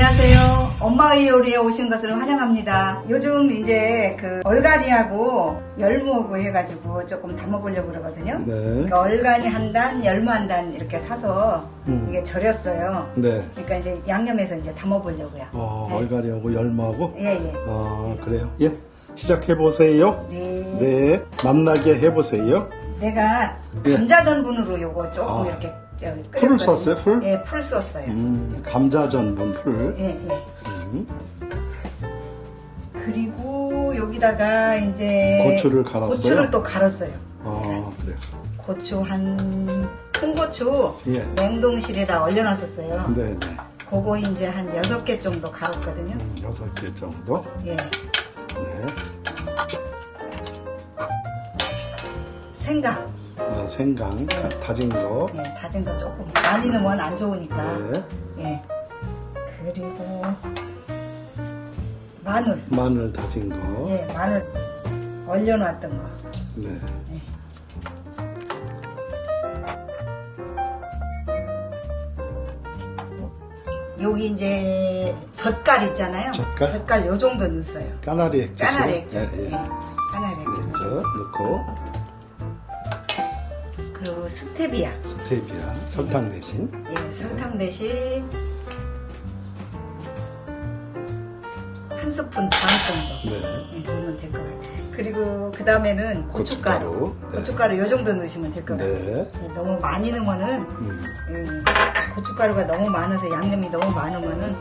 안녕하세요. 엄마의 요리에 오신 것을 환영합니다. 요즘 이제 그 얼갈이하고 열무하고 해가지고 조금 담아보려고 그러거든요. 네. 그러니까 얼간이 한 단, 열무 한 단 이렇게 사서 음. 이게 절였어요. 네. 그러니까 이제 양념해서 이제 담아보려고요. 어, 네. 얼갈이하고 열무하고. 예, 예. 아, 그래요. 예. 시작해 보세요. 네. 네. 맛나게 해 보세요. 내가 예. 감자 전분으로 요거 조금 아. 이렇게 저 풀을. 썼어요, 풀? 예, 풀 썼어요. 음, 감자 전분 풀. 예, 예. 음, 그리고 여기다가 이제 고추를 갈았어요? 고추를 또 갈았어요. 아, 그래요. 고추 한 통고추 예. 냉동실에다 얼려놨었어요. 네, 네. 그거 이제 한 여섯 개 정도 갈았거든요. 음, 여섯 개 정도. 예. 네. 생강. 아, 생강 다- 다진 거. 예, 다진 거 조금 많이 넣으면 안 좋으니까. 네. 예. 그리고 마늘. 마늘 다진 거. 예, 마늘 얼려놨던 거. 네. 여기 이제 젓갈 있잖아요. 젓갈? 요 정도 넣었어요. 까나리 액젓. 까나리 액젓. 예, 예. 예. 까나리 액젓. 액젓 넣고 그리고 스테비아. 스테비아 설탕 대신. 예, 설탕 대신 한 스푼 반 정도 네. 예, 넣으면 될 것 같아요. 그리고 그 다음에는 고춧가루. 고춧가루, 네. 고춧가루 요 정도 넣으시면 될것 네. 같아요. 예, 너무 많이 넣으면은 음. 예, 고춧가루가 너무 많아서 양념이 너무 많으면은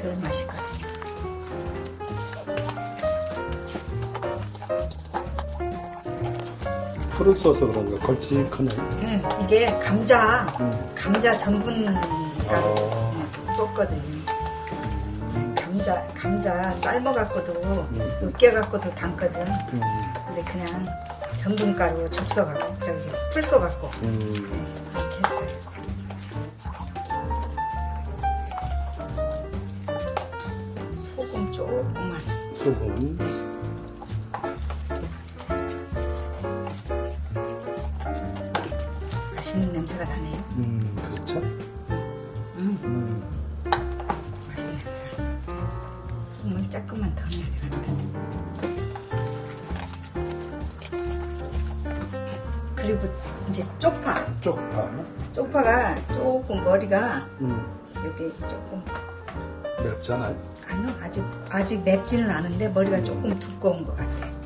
덜 맛이 가요. 풀을 써서 그런가 걸쭉하네. 예, 이게 감자, 음. 감자 전분가 어. 쏟거든요. 감자, 감자 삶아갖고도, 음. 으깨갖고도 담거든. 음. 근데 그냥 전분 가루 접서갖고, 저기, 풀 쏘갖고, 음. 네, 그렇게 했어요. 소금 조금만. 소금. 냄새가 나네요. 음, 그렇죠. 음, 음. 맛있는 냄새. 소금을 조금만 더 넣어야 되는데. 그리고 이제 쪽파. 쪽파. 쪽파가 조금 머리가 음. 여기 조금 맵잖아요. 아니요 아직 아직 맵지는 않은데 머리가 조금 두꺼운 것 같아.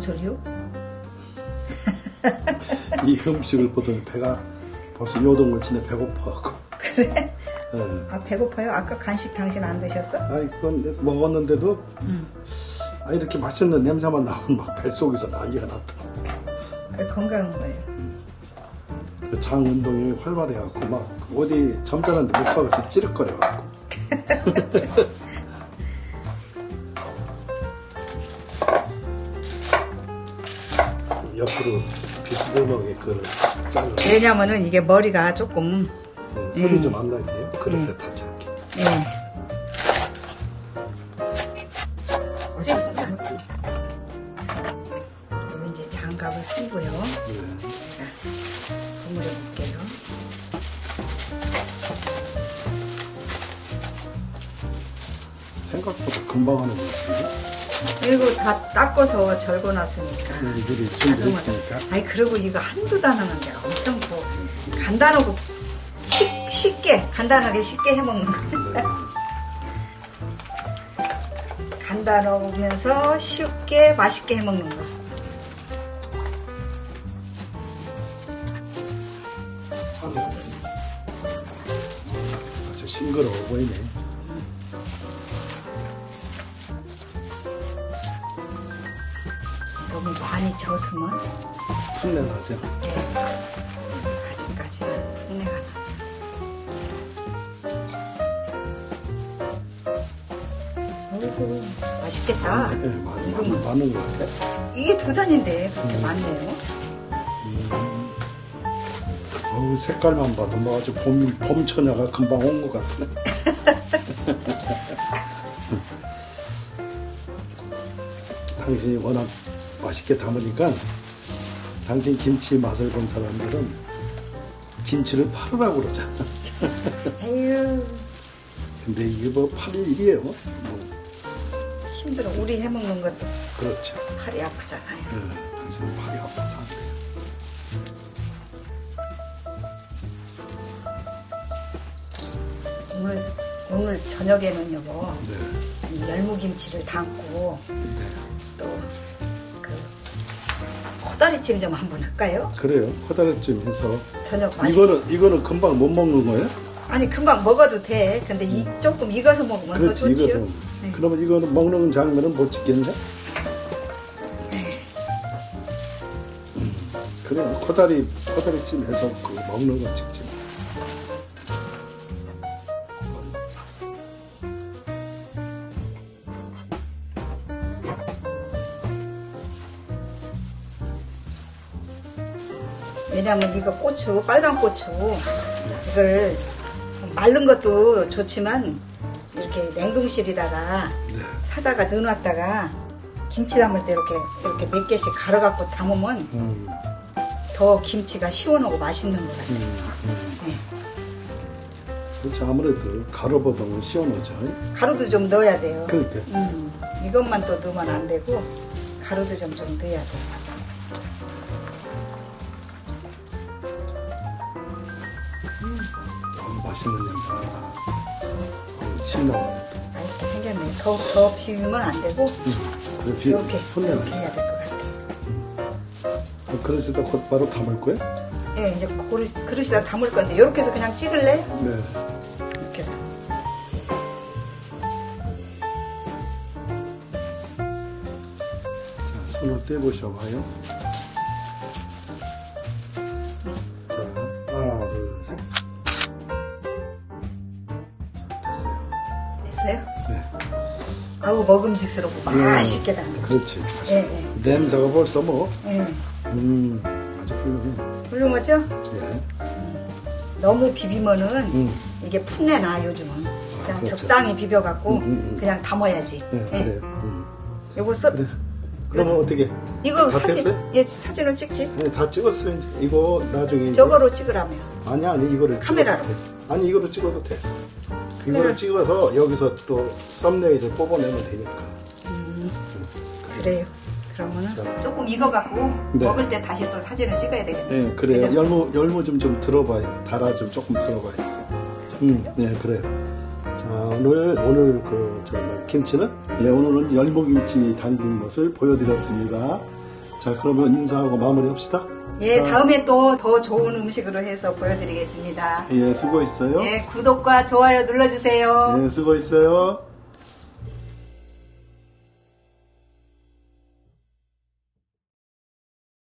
뭔 소리요? 이 음식을 보더니 배가 벌써 요동을 치네 배고파하고. 그래? 예. 아 배고파요? 아까 간식 당신 안 드셨어? 아, 이건 먹었는데도 아, 이렇게 맛있는 냄새만 나면 막 뱃속에서 난리가 났더라고. 그 건강한 거예요. 그장 운동이 활발해갖고 막 어디 점잖은데 못 가서 찌릿거려갖고. 옆으로 비스듬하게 그걸 잘라 왜냐면은 이게 머리가 조금 네, 소리 좀안 나게 해요. 그릇에 닿지 않게. 예. 그리고 이제 장갑을 끼고요. 네. 제가 버무려 볼게요. 생각보다 금방 하는 것 같은데. 이거 다 닦아서 절궈놨으니까. 미리 준비했으니까. 아니 그리고 이거 한두 단어는 게 엄청 뭐 간단하고 쉽, 쉽게 간단하게 쉽게 해먹는 거. 네. 간단하면서 쉽게 맛있게 해먹는 거. 아주 싱그러워 보이네. 너무 많이 젖으면 풋내 나죠? 예, 아직까지는 풋내가 나죠. 어이구, 맛있겠다. 네, 많이, 이거 많이 많은 것 같아. 이게 두 단인데 그렇게 많네요. 어우, 색깔만 봐도 뭐 아주 봄, 봄처녀가 금방 온 것 같네. 당신이 워낙 맛있게 담으니까 당신 김치 맛을 본 사람들은 김치를 팔으라고 그러잖아. 에휴 근데 이게 뭐 팔릴 일이에요. 뭐 힘들어. 우리 해먹는 것도 그렇죠. 팔이 아프잖아요. 예, 당신은 팔이 아파서 안 돼요. 오늘 오늘 저녁에는 여보 네. 이 열무김치를 담고 네. 또그 코다리찜 좀 한번 할까요? 그래요. 코다리찜 해서 저녁 맛이 이거는 이거는 금방 못 먹는 거예요? 아니 금방 먹어도 돼. 근데 이 조금 익어서 먹으면 더 그렇지 좋지요. 이거는. 네. 그러면 이거는 먹는 장면은 못 찍겠네. 음, 그래요. 코다리 코다리찜 해서 그 먹는 건 찍지. 왜냐면 이거 고추 빨간 고추 이걸 마른 것도 좋지만 이렇게 냉동실에다가 네. 사다가 넣어놨다가 김치 담을 때 이렇게 이렇게 몇 개씩 갈아 갖고 담으면 음, 더 김치가 시원하고 맛있는 것 같아요. 음, 음. 네. 그렇지 아무래도 가루보다는 시원하죠. 가루도 좀 넣어야 돼요. 그러니까 음, 이것만 또 넣으면 안 되고 가루도 좀 좀 넣어야 돼. 어, 맛있는 냄새가 나. 어, 침 나와요. 아, 이렇게 생겼네. 더, 더 비우면 안 되고 그래, 비- 이렇게 손내 이렇게 해야 될 것 같아요. 어, 그릇에다 곧바로 담을 거야? 예, 이제 그릇, 그릇에다 담을 건데 이렇게 해서 그냥 찍을래? 네. 이렇게 해서. 자, 손을 떼보셔봐요. 먹음직스럽고 맛있게 담겨. 그렇지. 예, 예. 냄새가 벌써 뭐, 예. 음, 아주 훌륭해. 훌륭하죠? 예. 너무 비비면은 음. 이게 풋내 나 요즘은. 그냥 그렇죠. 적당히 비벼갖고 음, 음, 음. 그냥 담아야지. 네, 예. 그래요. 음. 요거 써, 그래. 그러면 어떻게? 이거 다 사진, 됐어요? 예, 사진을 찍지? 아니, 다 찍었어요, 이제. 이거 나중에. 이제- 저거로 찍으라며. 아니, 아니, 이거를. 카메라로. 찍어도 돼. 아니, 이거로 찍어도 돼. 이거를 찍어서 여기서 또 썸네일을 뽑아내면 되니까. 그래요. 그러면은 자. 조금 익어갖고 네. 먹을 때 다시 또 사진을 찍어야 되겠네. 네, 그래요. 그죠? 열무, 열무 좀, 좀 들어봐요. 달아 좀 조금 들어봐요. 음, 네, 그래요. 자, 오늘, 오늘 그, 저, 뭐, 김치는? 예, 오늘은 열무김치 담근 것을 보여드렸습니다. 자, 그러면 인사하고 마무리 합시다. 예, 자, 다음에 또 더 좋은 음식으로 해서 보여드리겠습니다. 예, 수고했어요. 예, 구독과 좋아요 눌러주세요. 예, 수고했어요.